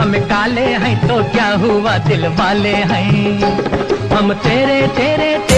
हम काले हैं तो क्या हुआ दिल वाले हैं? हम तेरे तेरे तेरे